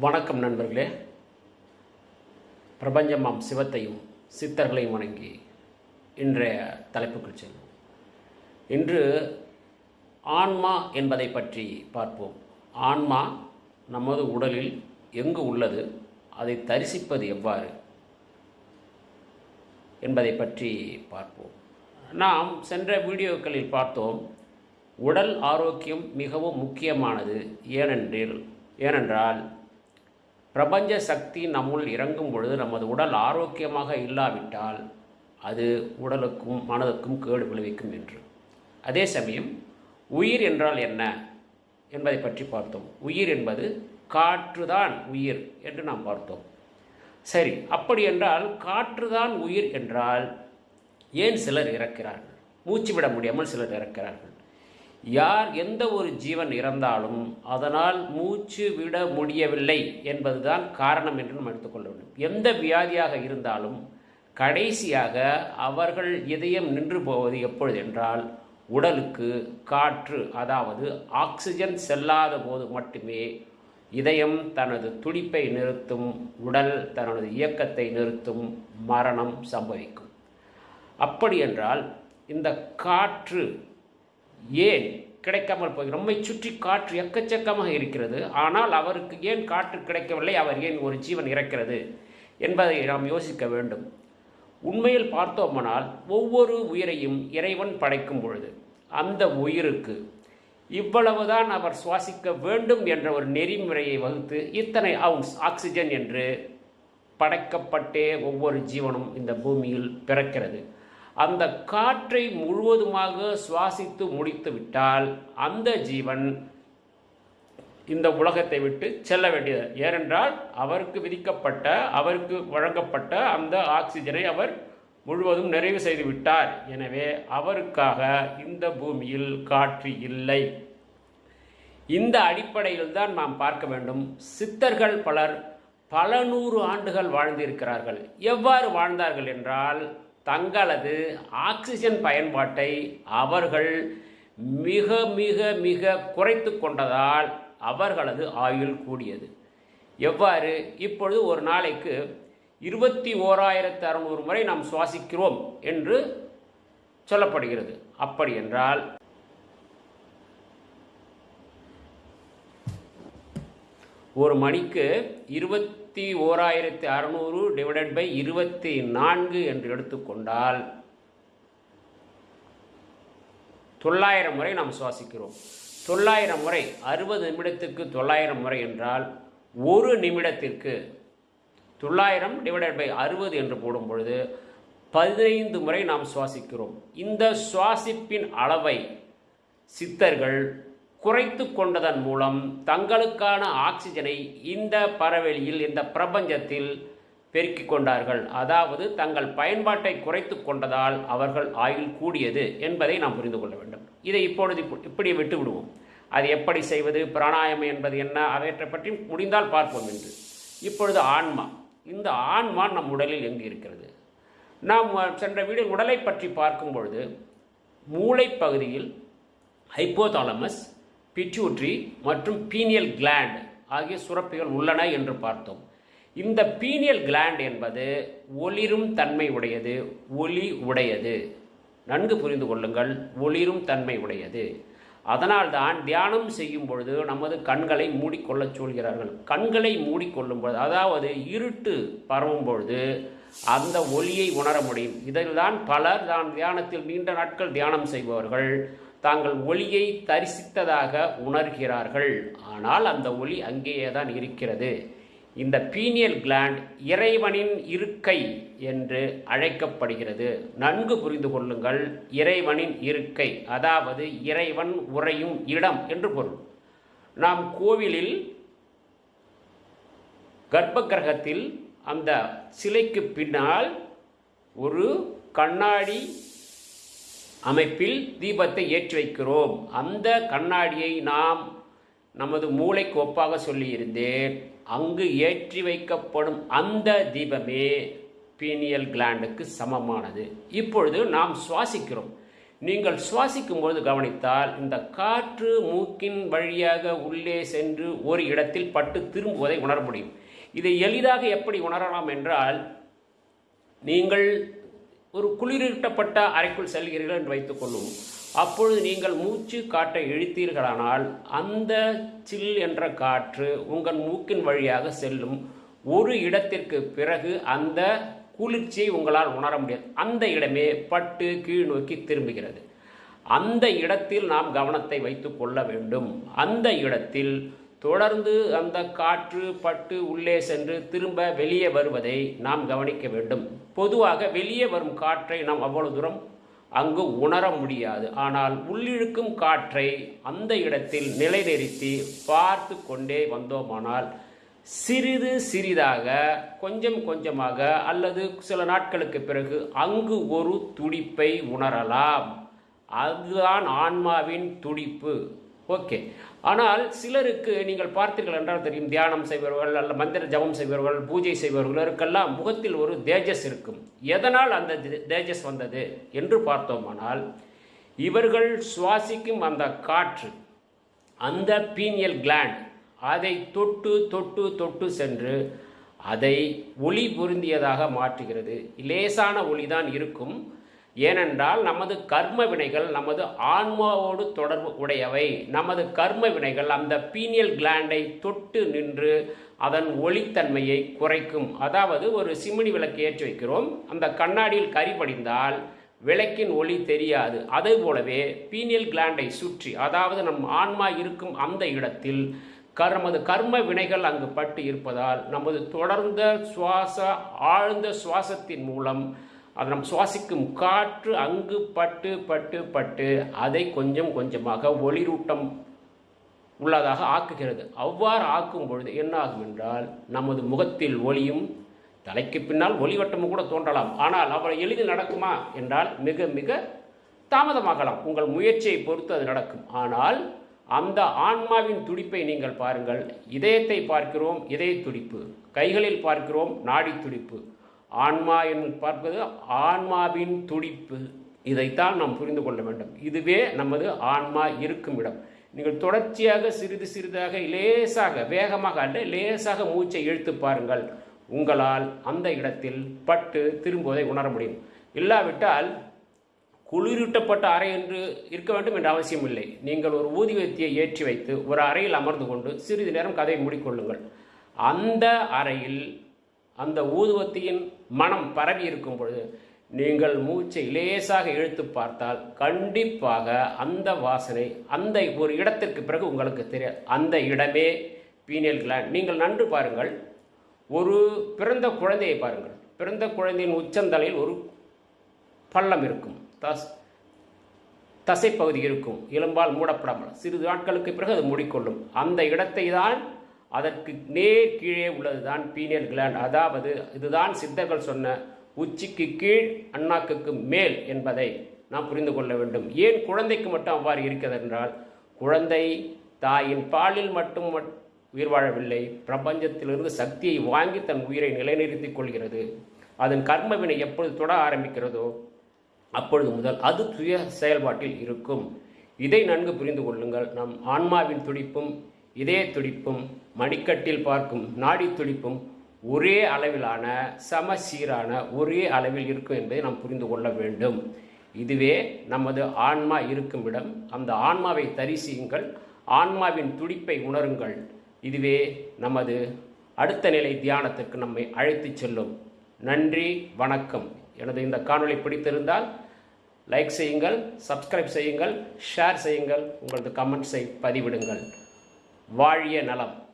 வணக்கம் நண்பர்களே. பிரபஞ்சமாம் சிவத்தையும் சித்தர்களையும் வணங்கி இன்றைய தலைப்புக்குள் செல்வோம். இன்று ஆன்மா என்பதை பற்றி பார்ப்போம். ஆன்மா நமது உடலில் எங்கு உள்ளது அதை தரிசிப்பது எவ்வாறு என்பதை பற்றி பார்ப்போம். நாம் சென்ற வீடியோக்களில் பார்த்தோம் உடல் ஆரோக்கியம் மிகவும் முக்கியமானது. ஏனென்றில் ஏனென்றால் பிரபஞ்ச சக்தி நம்முள் இறங்கும் பொழுது நமது உடல் ஆரோக்கியமாக இல்லாவிட்டால் அது உடலுக்கும் மனதுக்கும் கேடு விளைவிக்கும் என்று. அதே சமயம் உயிர் என்றால் என்ன என்பதை பற்றி பார்த்தோம். உயிர் என்பது காற்றுதான் உயிர் என்று நாம் பார்த்தோம். சரி அப்படி என்றால் காற்றுதான் உயிர் என்றால் ஏன் சிலர் இறக்கிறார்கள்? மூச்சு விட முடியாமல் சிலர் இறக்கிறார்கள். யார் எந்த ஒரு ஜீவன் இறந்தாலும் அதனால் மூச்சு விட முடியவில்லை என்பதுதான் காரணம் என்று நாம் எடுத்துக்கொள்ள வேண்டும். எந்த வியாதியாக இருந்தாலும் கடைசியாக அவர்கள் இதயம் நின்று போவது எப்பொழுது என்றால் உடலுக்கு காற்று அதாவது ஆக்சிஜன் செல்லாத போது மட்டுமே இதயம் தனது துடிப்பை நிறுத்தும் உடல் தனது இயக்கத்தை நிறுத்தும் மரணம் சம்பவிக்கும். அப்படி என்றால் இந்த காற்று ஏன் கிடைக்காமல் போய் நம்மை சுற்றி காற்று எக்கச்சக்கமாக இருக்கிறது ஆனால் அவருக்கு ஏன் காற்று கிடைக்கவில்லை அவர் ஏன் ஒரு ஜீவன் இறக்கிறது என்பதை நாம் யோசிக்க வேண்டும். உண்மையில் பார்த்தோமானால் ஒவ்வொரு உயிரையும் இறைவன் படைக்கும் பொழுது அந்த உயிருக்கு இவ்வளவுதான் அவர் சுவாசிக்க வேண்டும் என்ற ஒரு நெறிமுறையை வகுத்து இத்தனை அவுன்ஸ் ஆக்சிஜன் என்று படைக்கப்பட்டே ஒவ்வொரு ஜீவனும் இந்த பூமியில் பிறக்கிறது. அந்த காற்றை முழுவதுமாக சுவாசித்து முடித்து விட்டால் அந்த ஜீவன் இந்த உலகத்தை விட்டு செல்ல வேண்டியது. ஏனென்றால் அவருக்கு விதிக்கப்பட்ட அவருக்கு வழங்கப்பட்ட அந்த ஆக்சிஜனை அவர் முழுவதும் நிறைவு செய்து விட்டார். எனவே அவருக்காக இந்த பூமியில் காற்று இல்லை. இந்த அடிப்படையில் தான் நாம் பார்க்க வேண்டும். சித்தர்கள் பலர் பல நூறு ஆண்டுகள் வாழ்ந்திருக்கிறார்கள். எவ்வாறு வாழ்ந்தார்கள் என்றால் தங்களது ஆக்சிஜன் பயன்பாட்டை அவர்கள் மிக மிக மிக குறைத்து கொண்டதால் அவர்களது ஆயுள் கூடியது. எவ்வாறு? இப்பொழுது ஒரு நாளைக்கு இருபத்தி ஓராயிரத்து அறுநூறு முறை நாம் சுவாசிக்கிறோம் என்று சொல்லப்படுகிறது. அப்படி என்றால் ஒரு மணிக்கு இருபத்தி ஓராயிரத்தி அறநூறு டிவைடட் பை இருபத்தி நான்கு என்று எடுத்துக்கொண்டால் தொள்ளாயிரம் முறை நாம் சுவாசிக்கிறோம். தொள்ளாயிரம் முறை அறுபது நிமிடத்துக்கு தொள்ளாயிரம் முறை என்றால் ஒரு நிமிடத்திற்கு தொள்ளாயிரம் டிவைடட் பை அறுபது என்று போடும் பொழுது பதினைந்து முறை நாம் சுவாசிக்கிறோம். இந்த சுவாசிப்பின் அளவை சித்தர்கள் குறைத்து கொண்டதன் மூலம் தங்களுக்கான ஆக்சிஜனை இந்த பறவெளியில் இந்த பிரபஞ்சத்தில் பெருக்கிக் கொண்டார்கள். அதாவது தங்கள் பயன்பாட்டை குறைத்து கொண்டதால் அவர்கள் ஆயுள் கூடியது என்பதை நாம் புரிந்து கொள்ள வேண்டும். இதை இப்பொழுது இப்படி விட்டு விடுவோம். அது எப்படி செய்வது பிராணாயம் என்பது என்ன அவற்றை பற்றி முடிந்தால் பார்ப்போம் என்று இப்பொழுது ஆன்மா. இந்த ஆன்மா நம் உடலில் எங்கு இருக்கிறது? நாம் சென்ற வீடு உடலை பற்றி பார்க்கும் பொழுது மூளை பகுதியில் ஹைப்போதாலமஸ் பிட்யூட்ரி மற்றும் பீனியல் கிளாண்ட் ஆகிய சுரப்பிகள் உள்ளன என்று பார்த்தோம். இந்த பீனியல் கிளாண்ட் என்பது ஒளிரும் தன்மை உடையது ஒளி உடையது. நன்கு புரிந்து கொள்ளுங்கள் ஒளிரும் தன்மை உடையது. அதனால்தான் தியானம் செய்யும் பொழுது நமது கண்களை மூடிக்கொள்ளச் சொல்கிறார்கள். கண்களை மூடிக்கொள்ளும் பொழுது அதாவது இருட்டு பரவும் பொழுது அந்த ஒளியை உணர முடியும். இதில்தான் பலர் தான் தியானத்தில் நீண்ட நாட்கள் தியானம் செய்பவர்கள். தாங்கள் ஒளியை தரிசித்ததாக உணர்கிறார்கள். ஆனால் அந்த ஒளி அங்கேயே தான் இருக்கிறது. இந்த பீனியல் கிளாண்ட் இறைவனின் இருக்கை என்று அழைக்கப்படுகிறது. நன்கு புரிந்து கொள்ளுங்கள். இறைவனின் இருக்கை அதாவது இறைவன் உறையும் இடம் என்று பொருள். நாம் கோவிலில் கர்ப்ப கிரகத்தில் அந்த சிலைக்கு பின்னால் ஒரு கண்ணாடி அமைப்பில் தீபத்தை ஏற்றி வைக்கிறோம் அந்த கண்ணாடியை நாம் நமது மூளைக்கு ஒப்பாக சொல்லியிருந்தேன். அங்கு ஏற்றி வைக்கப்படும் அந்த தீபமே பீனியல் கிளாண்டுக்கு சமமானது. இப்பொழுது நாம் சுவாசிக்கிறோம். நீங்கள் சுவாசிக்கும் பொழுது கவனித்தால் இந்த காற்று மூக்கின் வழியாக உள்ளே சென்று ஒரு இடத்தில் பட்டு திரும்புவதை உணர முடியும். இதை எளிதாக எப்படி உணரலாம் என்றால் நீங்கள் ஒரு குளிரூட்டப்பட்ட அறைக்குள் செல்கிறீர்கள் என்று வைத்துக்கொள்ளும் அப்பொழுது நீங்கள் மூச்சு காற்றை இழுத்தீர்களானால் அந்த சில் என்ற காற்று உங்கள் மூக்கின் வழியாக செல்லும். ஒரு இடத்திற்கு பிறகு அந்த குளிர்ச்சியை உங்களால் உணர முடியாது. அந்த இடமே பட்டு கீழ் நோக்கி திரும்புகிறது. அந்த இடத்தில் நாம் கவனத்தை வைத்து கொள்ள வேண்டும். அந்த இடத்தில் தொடர்ந்து அந்த காற்று பட்டு உள்ளே சென்று திரும்ப வெளியே வருவதை நாம் கவனிக்க வேண்டும். பொதுவாக வெளியே வரும் காற்றை நாம் அவ்வளவு தூரம் அங்கு உணர முடியாது. ஆனால் உள்ளிழுக்கும் காற்றை அந்த இடத்தில் நிலைநிறுத்தி பார்த்து கொண்டே வந்தோமானால் சிறிது சிறிதாக கொஞ்சம் கொஞ்சமாக அல்லது சில நாட்களுக்கு பிறகு அங்கு ஒரு துடிப்பை உணரலாம். அதுதான் ஆன்மாவின் துடிப்பு. ஓகே. ஆனால் சிலருக்கு நீங்கள் பார்த்தீர்கள் என்றால் தெரியும் தியானம் செய்பவர்கள் அல்ல மந்திர ஜபம் செய்பவர்கள் பூஜை செய்பவர்களுக்கெல்லாம் முகத்தில் ஒரு தேஜஸ் இருக்கும். எதனால் அந்த தேஜஸ் வந்தது என்று பார்த்தோமானால் இவர்கள் சுவாசிக்கும் அந்த காற்று அந்த பீனியல் கிளாண்ட் அதை தொட்டு தொட்டு தொட்டு சென்று அதை ஒளி பொருந்தியதாக மாற்றுகிறது. லேசான ஒளிதான் இருக்கும். ஏனென்றால் நமது கர்ம வினைகள் நமது ஆன்மாவோடு தொடர்பு உடையவை. நமது கர்ம வினைகள் அந்த பீனியல் கிளாண்டை தொட்டு நின்று அதன் ஒளித்தன்மையை குறைக்கும். அதாவது ஒரு சிமினி விளக்கு ஏற்றி வைக்கிறோம். அந்த கண்ணாடியில் கரி படிந்தால் விளக்கின் ஒளி தெரியாது. அதே போலவே பீனியல் கிளாண்டை சுற்றி அதாவது நம் ஆன்மா இருக்கும் அந்த இடத்தில் கர் நமது கர்ம வினைகள் அங்கு பட்டு இருப்பதால் நமது தொடர்ந்த சுவாச ஆழ்ந்த சுவாசத்தின் மூலம் அது நாம் சுவாசிக்கும் காற்று அங்கு பட்டு பட்டு பட்டு அதை கொஞ்சம் கொஞ்சமாக ஒளிரூட்டம் உள்ளதாக ஆக்குகிறது. அவ்வாறு ஆக்கும் பொழுது என்னாகும் என்றால் நமது முகத்தில் ஒளியும் தலைக்கு பின்னால் ஒளிவட்டமும் கூட தோன்றலாம். ஆனால் அவ்வளோ எளிதில் நடக்குமா என்றால் மிக மிக தாமதமாகலாம். உங்கள் முயற்சியை பொறுத்து அது நடக்கும். ஆனால் அந்த ஆன்மாவின் துடிப்பை நீங்கள் பாருங்கள். இதயத்தை பார்க்கிறோம் இதய துடிப்பு கைகளில் பார்க்கிறோம் நாடி துடிப்பு ஆன்மா என்று பார்ப்பது ஆன்மாவின் துடிப்பு. இதைத்தான் நாம் புரிந்து கொள்ள வேண்டும். இதுவே நமது ஆன்மா இருக்கும் இடம். நீங்கள் தொடர்ச்சியாக சிறிது சிறிதாக லேசாக வேகமாக அல்ல லேசாக மூச்சை இழுத்து பாருங்கள். உங்களால் அந்த இடத்தில் பட்டு திரும்புவதை உணர முடியும். இல்லாவிட்டால் குளிரூட்டப்பட்ட அறை என்று இருக்க வேண்டும் என்ற அவசியம் இல்லை. நீங்கள் ஒரு ஊதிவத்தியை ஏற்றி வைத்து ஒரு அறையில் அமர்ந்து கொண்டு சிறிது நேரம் கதையை மூடிக்கொள்ளுங்கள். அந்த அறையில் அந்த ஊதுவத்தியின் மனம் பரவி இருக்கும் பொழுது நீங்கள் மூச்சை லேசாக இழுத்து பார்த்தால் கண்டிப்பாக அந்த வாசனை அந்த ஒரு இடத்திற்கு பிறகு உங்களுக்கு தெரியாது அந்த இடமே பீனியல் கிளாண்ட் நீங்கள் நன்று பாருங்கள். ஒரு பிறந்த குழந்தையை பாருங்கள். பிறந்த குழந்தையின் உச்சந்தலையில் ஒரு பள்ளம் இருக்கும். தஸ் தசைப்பகுதி இருக்கும். எலும்பால் மூடப்படாமல். சிறிது நாட்களுக்கு பிறகு அது மூடிக்கொள்ளும். அந்த இடத்தை தான் அதற்கு நேர் கீழே உள்ளதுதான் பீனியல் கிளாண்ட். அதாவது இதுதான் சித்தர்கள் சொன்ன உச்சிக்கு கீழ் அண்ணாக்குக்கு மேல் என்பதை நாம் புரிந்து கொள்ள வேண்டும். ஏன் குழந்தைக்கு மட்டும் அவ்வாறு இருக்கிறது என்றால் குழந்தை தாயின் பாலில் மட்டும் மட்- உயிர் வாழவில்லை பிரபஞ்சத்திலிருந்து சக்தியை வாங்கி தன் உயிரை நிலைநிறுத்திக் கொள்கிறது. அதன் கர்மவினை எப்பொழுது தொட ஆரம்பிக்கிறதோ அப்பொழுது முதல் அது சுய செயல்பாட்டில் இருக்கும். இதை நன்கு புரிந்து கொள்ளுங்கள். நம் ஆன்மாவின் துடிப்பும் இதய துடிப்பும் மணிக்கட்டில் பார்க்கும் நாடி துடிப்பும் ஒரே அளவிலான சமசீரான ஒரே அளவில் இருக்கும் என்பதை நாம் புரிந்து கொள்ள வேண்டும். இதுவே நமது ஆன்மா இருக்கும் இடம். அந்த ஆன்மாவை தரிசியுங்கள் ஆன்மாவின் துடிப்பை உணருங்கள். இதுவே நமது அடுத்த நிலை தியானத்துக்கு நம்மை அழைத்துச் செல்லும். நன்றி வணக்கம். எனது இந்த காணொளி பிடித்திருந்தால் லைக் செய்யுங்கள் சப்ஸ்கிரைப் செய்யுங்கள் ஷேர் செய்யுங்கள். உங்களது கமெண்ட்ஸை பதிவிடுங்கள். வாழிய நலம்.